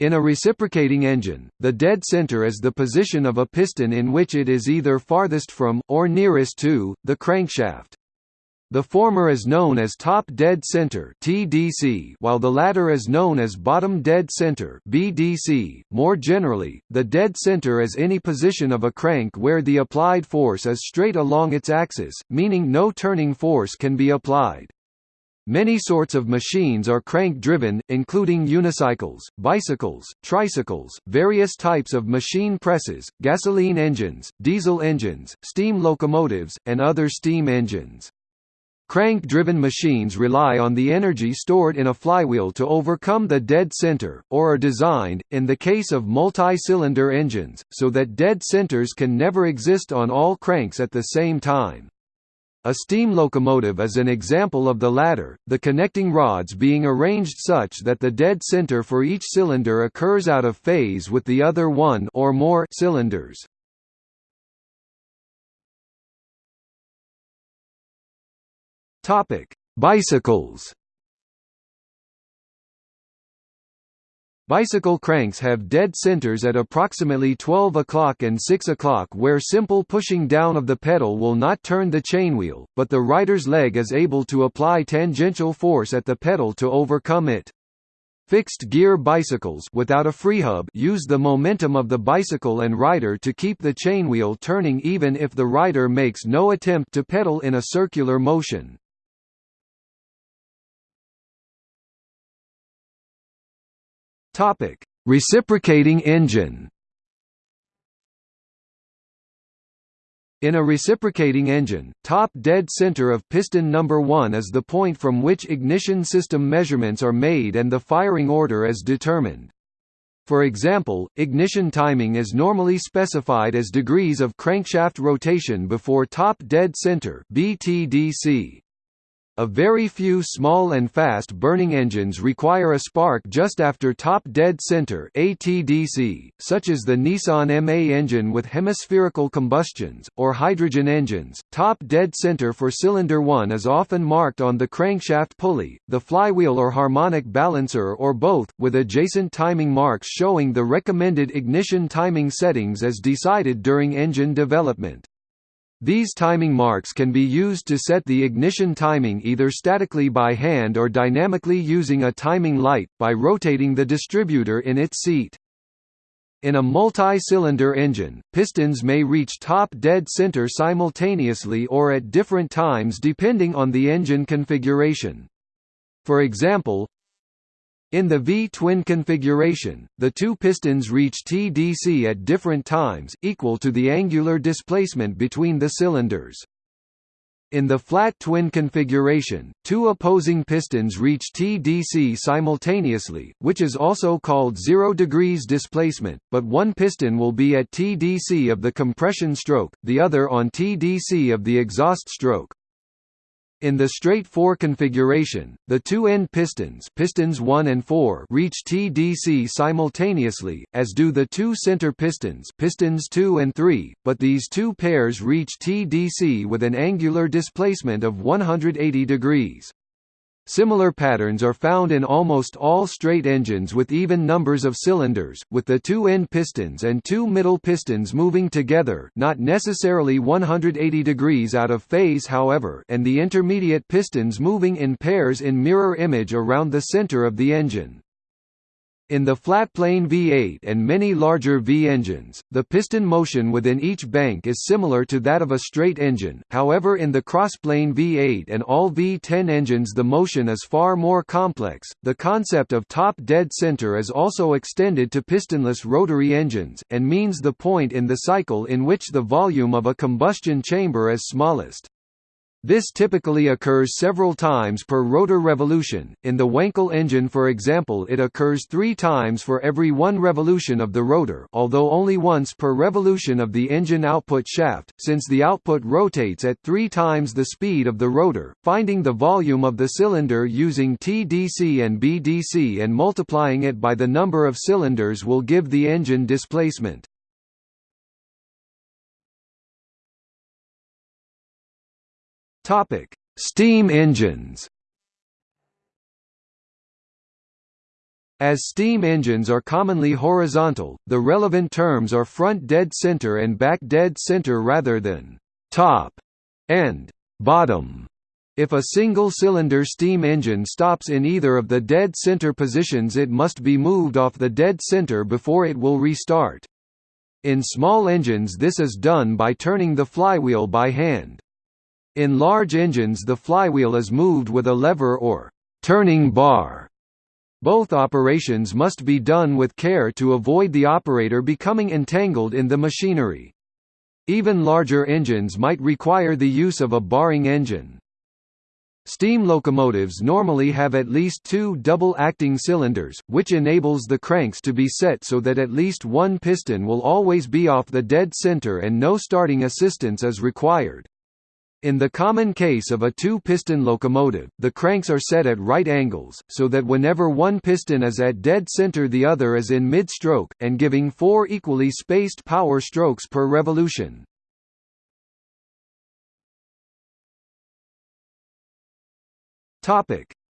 In a reciprocating engine, the dead center is the position of a piston in which it is either farthest from, or nearest to, the crankshaft. The former is known as top dead center (TDC), while the latter is known as bottom dead center (BDC). More generally, the dead center is any position of a crank where the applied force is straight along its axis, meaning no turning force can be applied. Many sorts of machines are crank-driven, including unicycles, bicycles, tricycles, various types of machine presses, gasoline engines, diesel engines, steam locomotives, and other steam engines. Crank-driven machines rely on the energy stored in a flywheel to overcome the dead center, or are designed, in the case of multi-cylinder engines, so that dead centers can never exist on all cranks at the same time. A steam locomotive is an example of the latter, the connecting rods being arranged such that the dead center for each cylinder occurs out of phase with the other one or more cylinders. Topic: Bicycles Bicycle cranks have dead centers at approximately 12 o'clock and 6 o'clock where simple pushing down of the pedal will not turn the chainwheel, but the rider's leg is able to apply tangential force at the pedal to overcome it. Fixed-gear bicycles without a freehub use the momentum of the bicycle and rider to keep the chainwheel turning even if the rider makes no attempt to pedal in a circular motion. Topic: Reciprocating engine. In a reciprocating engine, top dead center of piston number 1 is the point from which ignition system measurements are made and the firing order is determined. For example, ignition timing is normally specified as degrees of crankshaft rotation before top dead center (BTDC). A very few small and fast-burning engines require a spark just after top dead center ATDC, such as the Nissan MA engine with hemispherical combustions, or hydrogen engines. Top dead center for cylinder 1 is often marked on the crankshaft pulley, the flywheel or harmonic balancer or both, with adjacent timing marks showing the recommended ignition timing settings as decided during engine development. These timing marks can be used to set the ignition timing either statically by hand or dynamically using a timing light, by rotating the distributor in its seat. In a multi-cylinder engine, pistons may reach top dead center simultaneously or at different times depending on the engine configuration. For example, in the V-twin configuration, the two pistons reach TDC at different times, equal to the angular displacement between the cylinders. In the flat twin configuration, two opposing pistons reach TDC simultaneously, which is also called 0 degrees displacement, but one piston will be at TDC of the compression stroke, the other on TDC of the exhaust stroke. In the straight 4 configuration, the two end pistons pistons 1 and 4 reach TDC simultaneously, as do the two center pistons pistons 2 and 3, but these two pairs reach TDC with an angular displacement of 180 degrees. Similar patterns are found in almost all straight engines with even numbers of cylinders, with the two end pistons and two middle pistons moving together not necessarily 180 degrees out of phase however and the intermediate pistons moving in pairs in mirror image around the center of the engine. In the flat-plane V8 and many larger V engines, the piston motion within each bank is similar to that of a straight engine, however in the cross-plane V8 and all V10 engines the motion is far more complex. The concept of top dead center is also extended to pistonless rotary engines, and means the point in the cycle in which the volume of a combustion chamber is smallest. This typically occurs several times per rotor revolution. In the Wankel engine, for example, it occurs three times for every one revolution of the rotor, although only once per revolution of the engine output shaft, since the output rotates at three times the speed of the rotor. Finding the volume of the cylinder using TDC and BDC and multiplying it by the number of cylinders will give the engine displacement. Topic: Steam engines. As steam engines are commonly horizontal, the relevant terms are front dead center and back dead center rather than top and bottom. If a single-cylinder steam engine stops in either of the dead center positions it must be moved off the dead center before it will restart. In small engines this is done by turning the flywheel by hand. In large engines the flywheel is moved with a lever or turning bar. Both operations must be done with care to avoid the operator becoming entangled in the machinery. Even larger engines might require the use of a barring engine. Steam locomotives normally have at least two double-acting cylinders, which enables the cranks to be set so that at least one piston will always be off the dead center and no starting assistance is required. In the common case of a two-piston locomotive, the cranks are set at right angles, so that whenever one piston is at dead center the other is in mid-stroke, and giving four equally spaced power strokes per revolution.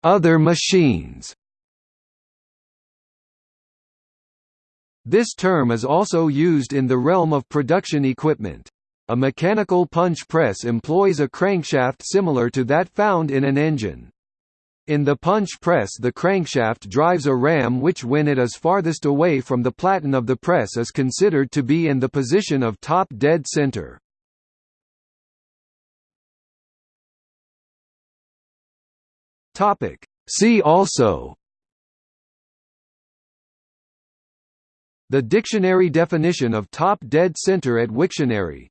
Other machines. This term is also used in the realm of production equipment. A mechanical punch press employs a crankshaft similar to that found in an engine. In the punch press the crankshaft drives a ram which when it is farthest away from the platen of the press is considered to be in the position of top dead center. See also The dictionary definition of top dead center at Wiktionary